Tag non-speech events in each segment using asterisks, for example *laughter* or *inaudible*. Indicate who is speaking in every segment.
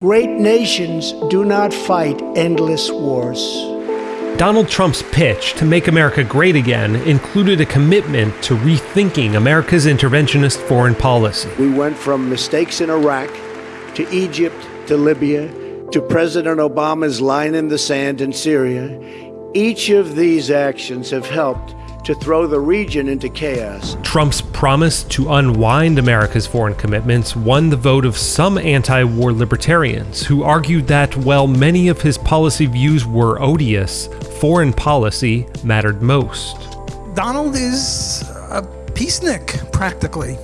Speaker 1: Great nations do not fight endless wars.
Speaker 2: Donald Trump's pitch to make America great again included a commitment to rethinking America's interventionist foreign policy.
Speaker 1: We went from mistakes in Iraq to Egypt to Libya to President Obama's line in the sand in Syria. Each of these actions have helped to throw the region into chaos.
Speaker 2: Trump's promise to unwind America's foreign commitments won the vote of some anti war libertarians who argued that while many of his policy views were odious, foreign policy mattered most.
Speaker 3: Donald is a peacenik, practically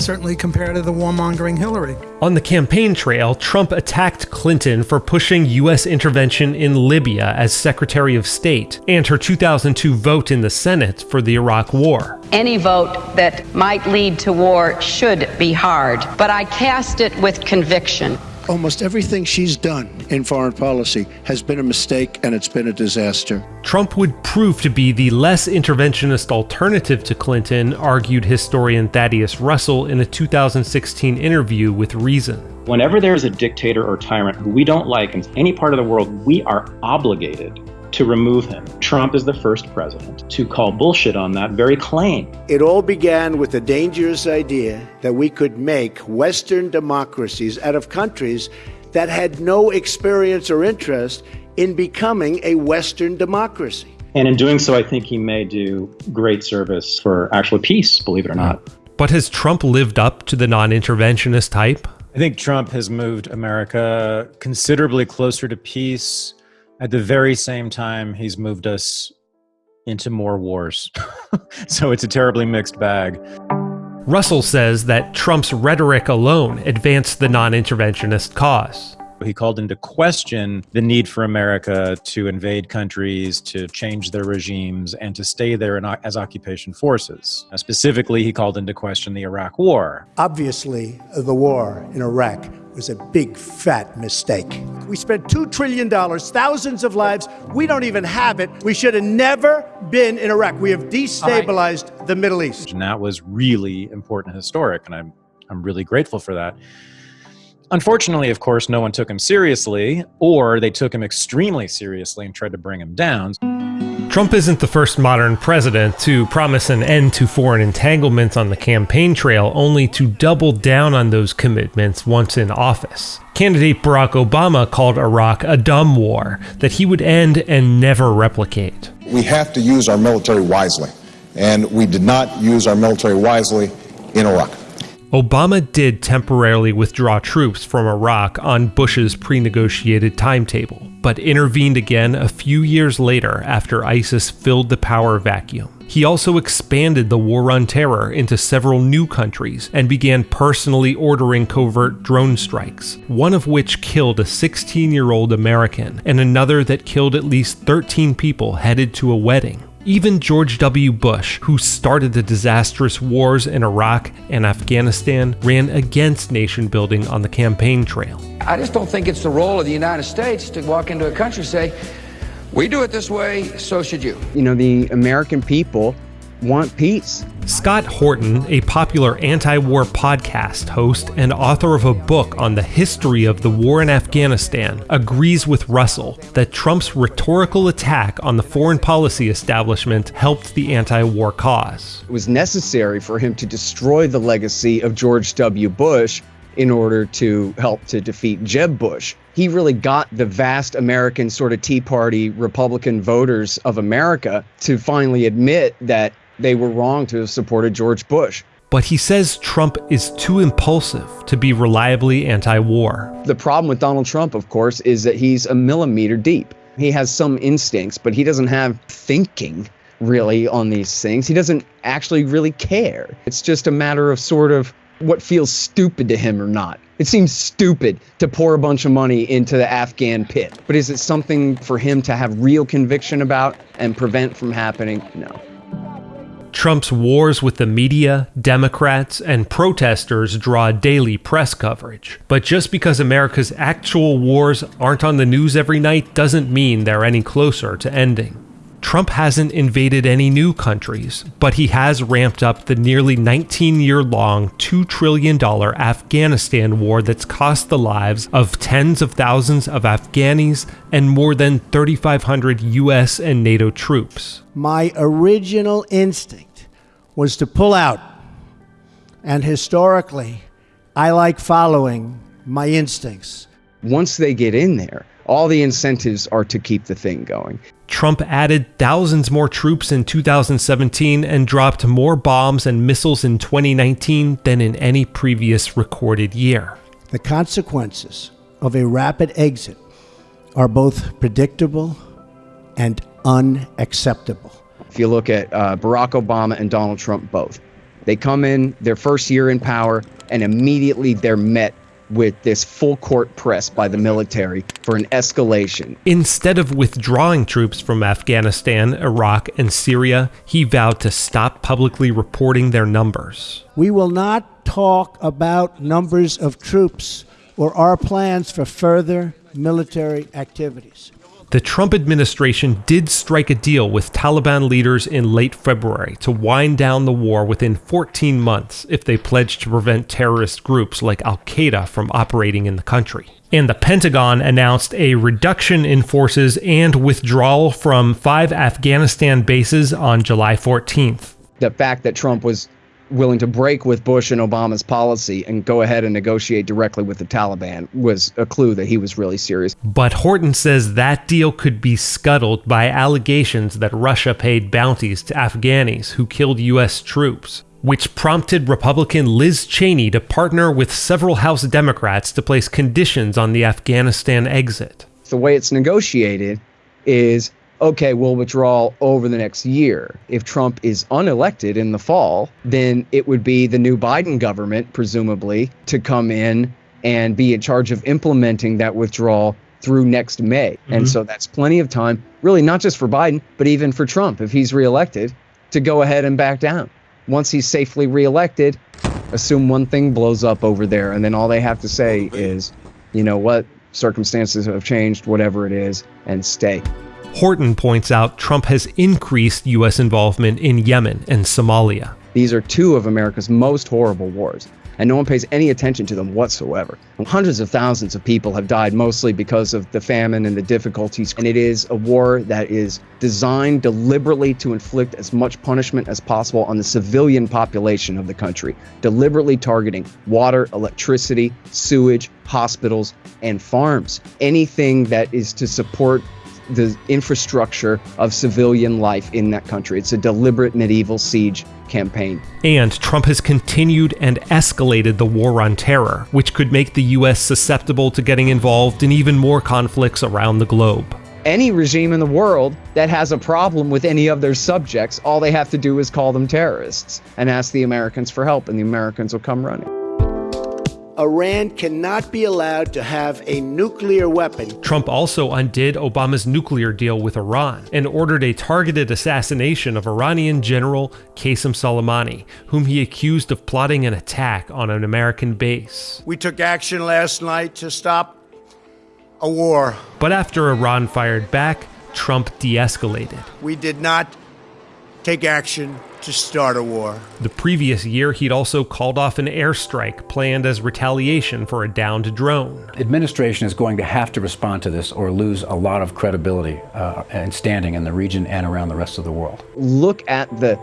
Speaker 3: certainly compared to the warmongering Hillary.
Speaker 2: On the campaign trail, Trump attacked Clinton for pushing U.S. intervention in Libya as Secretary of State and her 2002 vote in the Senate for the Iraq War.
Speaker 4: Any vote that might lead to war should be hard, but I cast it with conviction.
Speaker 1: Almost everything she's done in foreign policy has been a mistake and it's been a disaster.
Speaker 2: Trump would prove to be the less interventionist alternative to Clinton, argued historian Thaddeus Russell in a 2016 interview with Reason.
Speaker 5: Whenever there is a dictator or tyrant who we don't like in any part of the world, we are obligated to remove him. Trump is the first president to call bullshit on that very claim.
Speaker 1: It all began with the dangerous idea that we could make Western democracies out of countries that had no experience or interest in becoming a Western democracy.
Speaker 5: And in doing so, I think he may do great service for actual peace, believe it or not.
Speaker 2: But has Trump lived up to the non interventionist type?
Speaker 6: I think Trump has moved America considerably closer to peace at the very same time, he's moved us into more wars. *laughs* so it's a terribly mixed bag.
Speaker 2: Russell says that Trump's rhetoric alone advanced the non interventionist cause.
Speaker 6: He called into question the need for America to invade countries, to change their regimes, and to stay there in, as occupation forces. Now, specifically, he called into question the Iraq War.
Speaker 1: Obviously, the war in Iraq was a big fat mistake. We spent $2 trillion, thousands of lives. We don't even have it. We should have never been in Iraq. We have destabilized right. the Middle East.
Speaker 6: And that was really important historic, and I'm, I'm really grateful for that. Unfortunately, of course, no one took him seriously, or they took him extremely seriously and tried to bring him down.
Speaker 2: Trump isn't the first modern president to promise an end to foreign entanglements on the campaign trail, only to double down on those commitments once in office. Candidate Barack Obama called Iraq a dumb war that he would end and never replicate.
Speaker 7: We have to use our military wisely, and we did not use our military wisely in Iraq.
Speaker 2: Obama did temporarily withdraw troops from Iraq on Bush's pre negotiated timetable, but intervened again a few years later after ISIS filled the power vacuum. He also expanded the war on terror into several new countries and began personally ordering covert drone strikes, one of which killed a 16 year old American and another that killed at least 13 people headed to a wedding. Even George W. Bush, who started the disastrous wars in Iraq and Afghanistan, ran against nation building on the campaign trail.
Speaker 8: I just don't think it's the role of the United States to walk into a country and say, we do it this way, so should you.
Speaker 9: You know, the American people want peace.
Speaker 2: Scott Horton, a popular anti war podcast host and author of a book on the history of the war in Afghanistan, agrees with Russell that Trump's rhetorical attack on the foreign policy establishment helped the anti war cause.
Speaker 9: It was necessary for him to destroy the legacy of George W. Bush in order to help to defeat Jeb Bush. He really got the vast American sort of Tea Party Republican voters of America to finally admit that they were wrong to have supported George Bush.
Speaker 2: But he says Trump is too impulsive to be reliably anti war.
Speaker 9: The problem with Donald Trump, of course, is that he's a millimeter deep. He has some instincts, but he doesn't have thinking really on these things. He doesn't actually really care. It's just a matter of sort of what feels stupid to him or not. It seems stupid to pour a bunch of money into the Afghan pit, but is it something for him to have real conviction about and prevent from happening? No.
Speaker 2: Trump's wars with the media, Democrats, and protesters draw daily press coverage. But just because America's actual wars aren't on the news every night doesn't mean they're any closer to ending. Trump hasn't invaded any new countries, but he has ramped up the nearly 19 year long, $2 trillion Afghanistan war that's cost the lives of tens of thousands of Afghanis and more than 3,500 US and NATO troops.
Speaker 1: My original instinct was to pull out, and historically, I like following my instincts.
Speaker 9: Once they get in there, all the incentives are to keep the thing going.
Speaker 2: Trump added thousands more troops in 2017 and dropped more bombs and missiles in 2019 than in any previous recorded year.
Speaker 1: The consequences of a rapid exit are both predictable and unacceptable.
Speaker 9: If you look at uh, Barack Obama and Donald Trump both, they come in their first year in power and immediately they're met with this full court press by the military for an escalation.
Speaker 2: Instead of withdrawing troops from Afghanistan, Iraq, and Syria, he vowed to stop publicly reporting their numbers.
Speaker 1: We will not talk about numbers of troops or our plans for further military activities.
Speaker 2: The Trump administration did strike a deal with Taliban leaders in late February to wind down the war within 14 months if they pledged to prevent terrorist groups like Al Qaeda from operating in the country. And the Pentagon announced a reduction in forces and withdrawal from five Afghanistan bases on July 14th.
Speaker 9: The fact that Trump was willing to break with Bush and Obama's policy and go ahead and negotiate directly with the Taliban was a clue that he was really serious.
Speaker 2: But Horton says that deal could be scuttled by allegations that Russia paid bounties to Afghanis who killed U.S. troops, which prompted Republican Liz Cheney to partner with several House Democrats to place conditions on the Afghanistan exit.
Speaker 9: The way it's negotiated is okay, we'll withdraw over the next year. If Trump is unelected in the fall, then it would be the new Biden government, presumably, to come in and be in charge of implementing that withdrawal through next May. Mm-hmm. And so that's plenty of time, really, not just for Biden, but even for Trump, if he's reelected, to go ahead and back down. Once he's safely reelected, assume one thing blows up over there, and then all they have to say is, you know what, circumstances have changed, whatever it is, and stay.
Speaker 2: Horton points out Trump has increased U.S. involvement in Yemen and Somalia.
Speaker 9: These are two of America's most horrible wars, and no one pays any attention to them whatsoever. Hundreds of thousands of people have died mostly because of the famine and the difficulties. And it is a war that is designed deliberately to inflict as much punishment as possible on the civilian population of the country, deliberately targeting water, electricity, sewage, hospitals, and farms. Anything that is to support the infrastructure of civilian life in that country. It's a deliberate medieval siege campaign.
Speaker 2: And Trump has continued and escalated the war on terror, which could make the U.S. susceptible to getting involved in even more conflicts around the globe.
Speaker 9: Any regime in the world that has a problem with any of their subjects, all they have to do is call them terrorists and ask the Americans for help, and the Americans will come running.
Speaker 1: Iran cannot be allowed to have a nuclear weapon.
Speaker 2: Trump also undid Obama's nuclear deal with Iran and ordered a targeted assassination of Iranian General Qasem Soleimani, whom he accused of plotting an attack on an American base.
Speaker 1: We took action last night to stop a war.
Speaker 2: But after Iran fired back, Trump de escalated.
Speaker 1: We did not take action to start a war.
Speaker 2: The previous year, he'd also called off an airstrike planned as retaliation for a downed drone.
Speaker 10: Administration is going to have to respond to this or lose a lot of credibility uh, and standing in the region and around the rest of the world.
Speaker 9: Look at the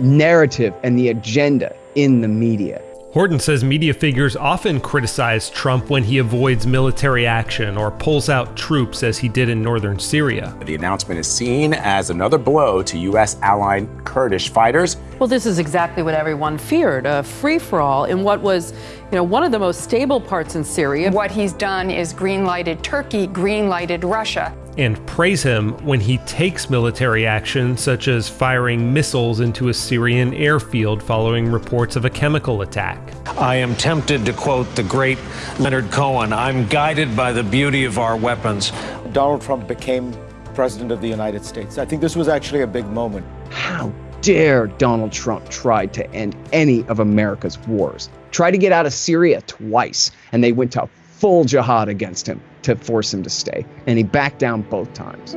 Speaker 9: narrative and the agenda in the media.
Speaker 2: Horton says media figures often criticize Trump when he avoids military action or pulls out troops as he did in northern Syria.
Speaker 11: The announcement is seen as another blow to U.S. allied Kurdish fighters.
Speaker 12: Well, this is exactly what everyone feared a free for all in what was you know, one of the most stable parts in Syria.
Speaker 13: What he's done is green lighted Turkey, green lighted Russia.
Speaker 2: And praise him when he takes military action, such as firing missiles into a Syrian airfield following reports of a chemical attack.
Speaker 14: I am tempted to quote the great Leonard Cohen I'm guided by the beauty of our weapons.
Speaker 15: Donald Trump became president of the United States. I think this was actually a big moment.
Speaker 9: How dare Donald Trump try to end any of America's wars? Tried to get out of Syria twice, and they went to full jihad against him to force him to stay, and he backed down both times.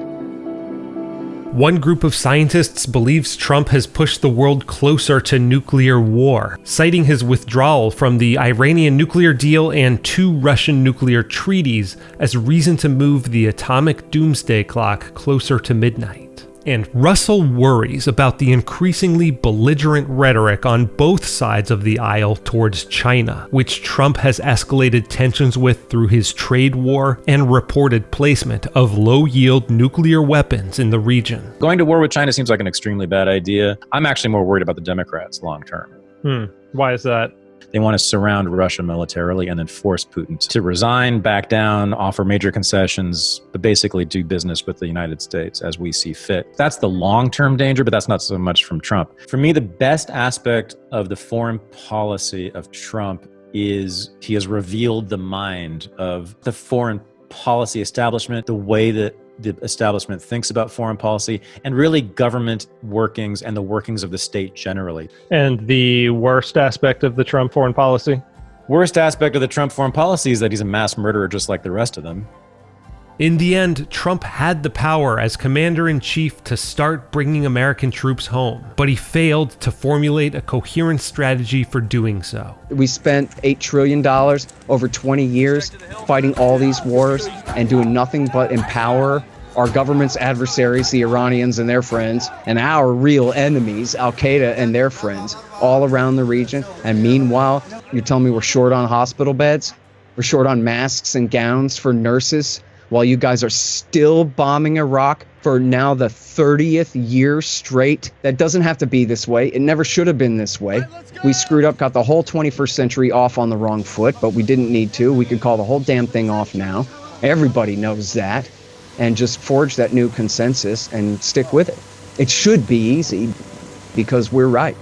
Speaker 2: One group of scientists believes Trump has pushed the world closer to nuclear war, citing his withdrawal from the Iranian nuclear deal and two Russian nuclear treaties as a reason to move the atomic doomsday clock closer to midnight. And Russell worries about the increasingly belligerent rhetoric on both sides of the aisle towards China, which Trump has escalated tensions with through his trade war and reported placement of low yield nuclear weapons in the region.
Speaker 6: Going to war with China seems like an extremely bad idea. I'm actually more worried about the Democrats long term.
Speaker 2: Hmm. Why is that?
Speaker 6: They want to surround Russia militarily and then force Putin to resign, back down, offer major concessions, but basically do business with the United States as we see fit. That's the long term danger, but that's not so much from Trump. For me, the best aspect of the foreign policy of Trump is he has revealed the mind of the foreign policy establishment, the way that the establishment thinks about foreign policy and really government workings and the workings of the state generally.
Speaker 2: And the worst aspect of the Trump foreign policy?
Speaker 6: Worst aspect of the Trump foreign policy is that he's a mass murderer just like the rest of them.
Speaker 2: In the end, Trump had the power as commander in chief to start bringing American troops home, but he failed to formulate a coherent strategy for doing so.
Speaker 9: We spent $8 trillion over 20 years fighting all these wars and doing nothing but empower our government's adversaries, the Iranians and their friends, and our real enemies, Al Qaeda and their friends, all around the region. And meanwhile, you're telling me we're short on hospital beds? We're short on masks and gowns for nurses? While you guys are still bombing Iraq for now the 30th year straight. That doesn't have to be this way. It never should have been this way. We screwed up, got the whole 21st century off on the wrong foot, but we didn't need to. We could call the whole damn thing off now. Everybody knows that. And just forge that new consensus and stick with it. It should be easy because we're right.